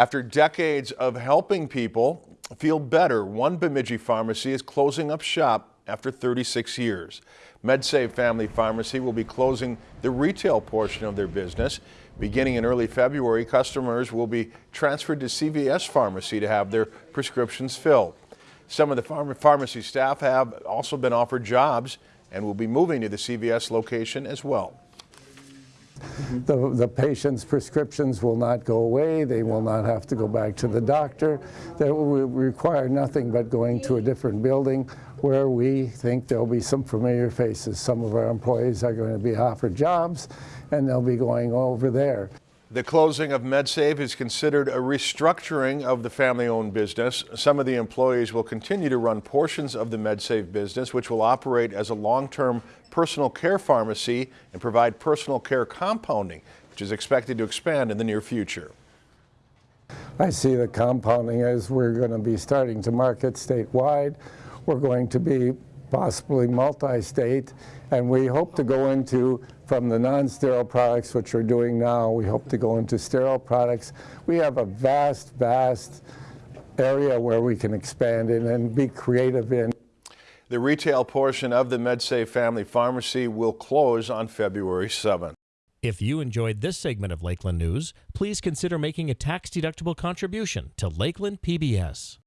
After decades of helping people feel better, one Bemidji pharmacy is closing up shop after 36 years. MedSave Family Pharmacy will be closing the retail portion of their business. Beginning in early February, customers will be transferred to CVS Pharmacy to have their prescriptions filled. Some of the pharma pharmacy staff have also been offered jobs and will be moving to the CVS location as well. Mm-hmm. The, the patient's prescriptions will not go away. They will not have to go back to the doctor. That will require nothing but going to a different building where we think there'll be some familiar faces. Some of our employees are going to be offered jobs and they'll be going over there. The closing of MedSave is considered a restructuring of the family-owned business. Some of the employees will continue to run portions of the MedSave business, which will operate as a long-term personal care pharmacy and provide personal care compounding, which is expected to expand in the near future. I see the compounding as we're going to be starting to market statewide. We're going to be possibly multi-state, and we hope to go into, from the non-sterile products, which we're doing now, we hope to go into sterile products. We have a vast, vast area where we can expand in and be creative in. The retail portion of the MedSave Family Pharmacy will close on February 7th. If you enjoyed this segment of Lakeland News, please consider making a tax-deductible contribution to Lakeland PBS.